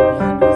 You.